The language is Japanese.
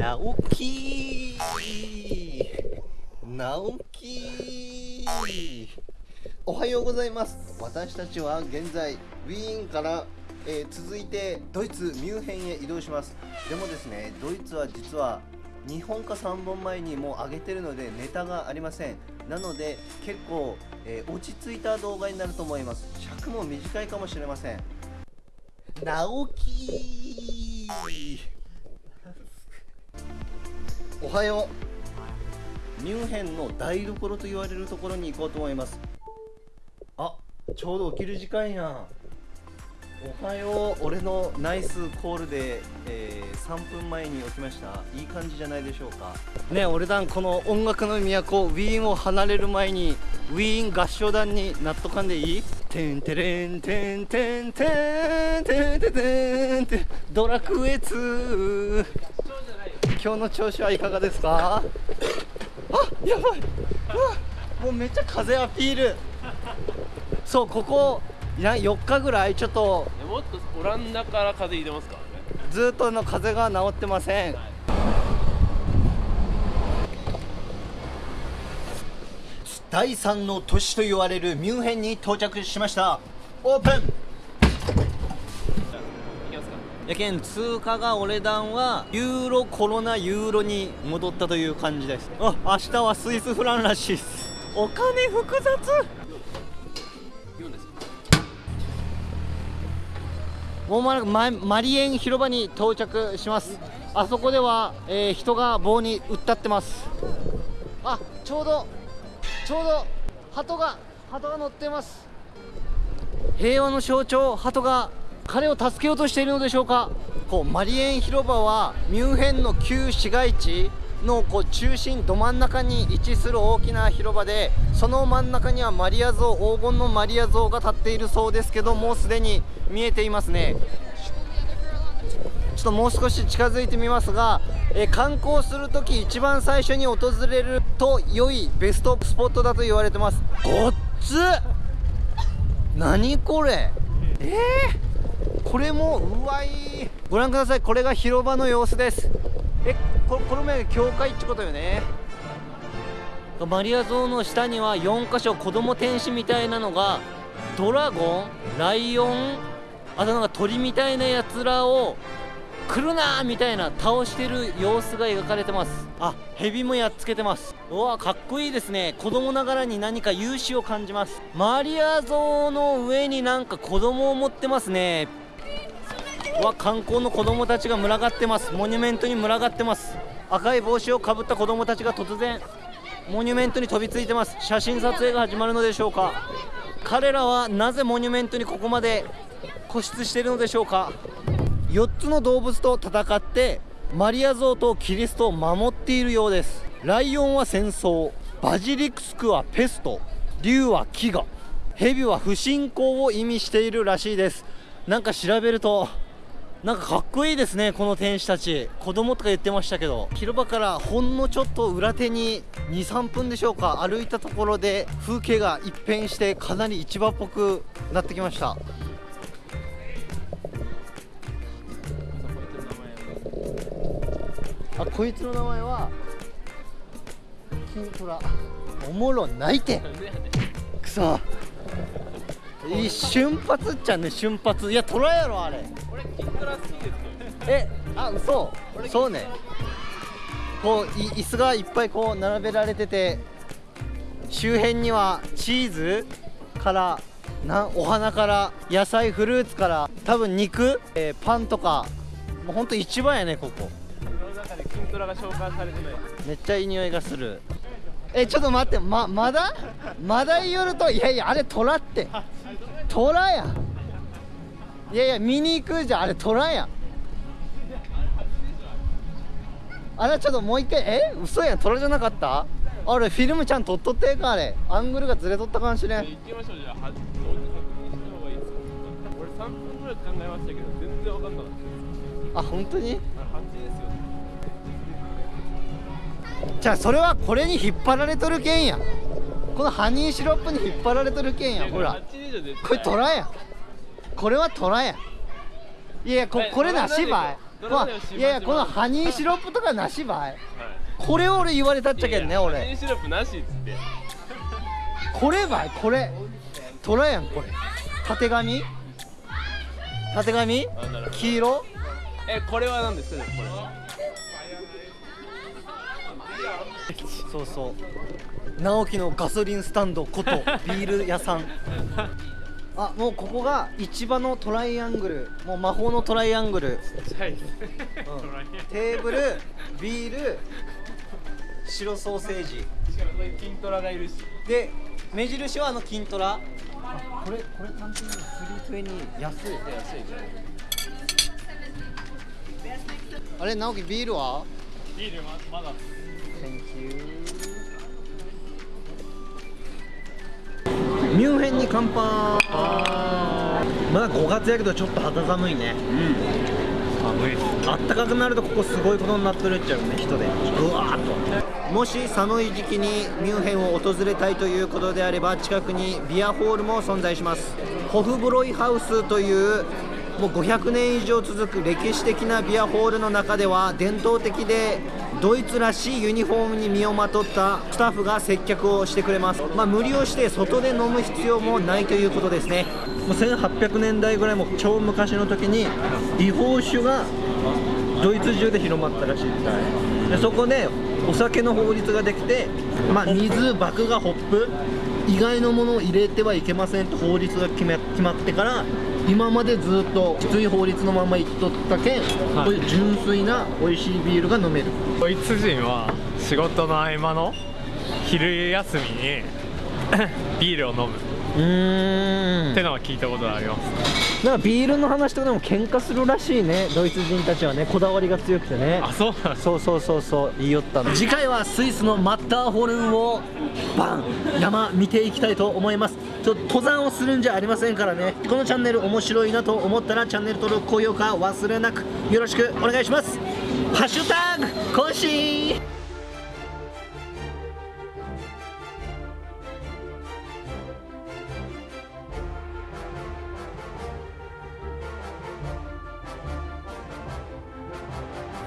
直樹。直樹。おはようございます。私たちは現在ウィーンから、えー続いてドイツミュンヘンへ移動します。でもですねドイツは実は2本か3本前にもう上げてるのでネタがありません。なので結構、えー落ち着いた動画になると思います。尺も短いかもしれません。直樹。おはよう。ミュンヘンの台所と言われるところに行こうと思います。あちょうど起きる時間やおはよう。俺のナイスコールで、えー3分前に起きました。いい感じじゃないでしょうか。ね俺団この音楽の都ウィーンを離れる前にウィーン合唱団になっとかんでいい？てんてれんてんてんてんてんてんてんてんドラクエ2今日の調子はいかがですか？あやばい。うわもうめっちゃ風アピール。そうここいや4日ぐらい？ちょっと。えもっとオランダから風邪ひいてますか？らねずっとの風が治ってません。第3の都市と言われるミュンヘンに到着しました。オープンやけん通貨が俺団はユーロコロナユーロに戻ったという感じです。あ明日はスイスフランらしいです。お金複雑。もうまもなくママリエン広場に到着します。あそこでは、えー人が棒に打ったってます。あちょうどちょうど鳩が鳩が乗ってます。平和の象徴鳩が彼を助けようとしているのでしょうか？こうマリエン広場はミュンヘンの旧市街地のこう中心ど真ん中に位置する大きな広場でその真ん中にはマリア像黄金のマリア像が立っているそうですけどもうすでに見えていますね。ちょっともう少し近づいてみますが、え観光するとき一番最初に訪れると良いベストスポットだと言われてます。ごっつ何これ？えー、これもうわい。ご覧ください。これが広場の様子です。えここの前教会ってことよね。マリア像の下には4箇所子供天使みたいなのがドラゴンライオンあとなんか鳥みたいなやつらを来るなーみたいな倒してる様子が描かれてます。あヘビもやっつけてます。うわかっこいいですね。子供ながらに何か勇姿を感じます。マリア像の上になんか子供を持ってますねうわ観光の子供たちが群がってます。モニュメントに群がってます。赤い帽子をかぶった子供たちが突然モニュメントに飛びついてます。写真撮影が始まるのでしょうか。彼らはなぜモニュメントにここまで固執しているのでしょうか。4つの動物と戦ってマリア像とキリストを守っているようです。ライオンは戦争バジリクスクはペスト竜は飢餓ヘビは不信仰を意味しているらしいです。なんか調べるとなんかかっこいいですねこの天使たち。子供とか言ってましたけど。広場からほんのちょっと裏手に23分でしょうか歩いたところで風景が一変してかなり市場っぽくなってきました。あこいつの名前はキントラおもろないて。くそいい瞬発っちゃね瞬発。いやトラやろあれ。えあ嘘。そうね。こうい椅子がいっぱいこう並べられてて周辺にはチーズからなんお花から野菜フルーツから多分肉、えーパンとかもうほんと一番やねここ。めっちゃいい匂いがする。えちょっと待ってままだ？まだ言るといやいやあれ虎って。虎やいやいや見に行くじゃん。あれ虎やあれちょっともう一回え？嘘やん。虎じゃなかった？あれフィルムちゃん撮っとってえかあれ。アングルがずれとったかもしれん。行きましょうじゃあ。は同時確認した方がいいですか？俺3分ぐらい考えましたけど全然わかんなかった。あ本当に？あれ8ですよじゃあそれはこれに引っ張られとるけんや。このハニーシロップに引っ張られとるけんやほら。8でしょ絶対。これ虎やこれは虎や。いやこえこれなしばい。まあいやいやこのハニーシロップとかなしばい。はい。これ俺言われたっちゃけんねいやいやハニ俺ーシロップなしっつって。こればいこれ。虎やんこれ。たてがみたてがみ黄色？えこれは何ですか？ねこれ。そうそう。直樹のガソリンスタンドことビール屋さん あもうここが市場のトライアングル。もう魔法のトライアングル、うん。テーブルビール白ソーセージ。しかも筋トラがいるし。で目印はあの金トラ。これこれ単品で320安い。安いじあれ直樹ビールは？ビールままだ。Thank you ミュンヘンに乾杯まだ5月やけどちょっと肌寒いね。寒いですあったかくなるとここすごいことになってるっちゃうね人で。うわーっと。もし寒い時期にミュンヘンを訪れたいということであれば近くにビアホールも存在します。ホフブロイハウスというもう500年以上続く歴史的なビアホールの中では伝統的でドイツらしいユニフォームに身をまとったスタッフが接客をしてくれます、まあ、無理をして外で飲む必要もないということですね。もう1800年代ぐらいも超昔の時に違法酒がドイツ中で広まったらしいでそこでお酒の法律ができて、まあ、水麦芽ホップ以外のものを入れてはいけませんと法律が決め決まってから今までずっときつい法律のままいっとったけん、はい。こういう純粋な美味しいビールが飲める。ドイツ人は仕事の合間の昼休みに ビールを飲む。うーってのは聞いたことがあります。なんかビールの話とかでも喧嘩するらしいね。ドイツ人たちはね。こだわりが強くてね。あそうなんそうそうそうそう。言いよったの。次回はスイスのマッターホルンをバン。山見ていきたいと思いますちょっと登山をするんじゃありませんからね。このチャンネル面白いなと思ったらチャンネル登録高評価忘れなくよろしくお願いします。ハッシュタグ更新。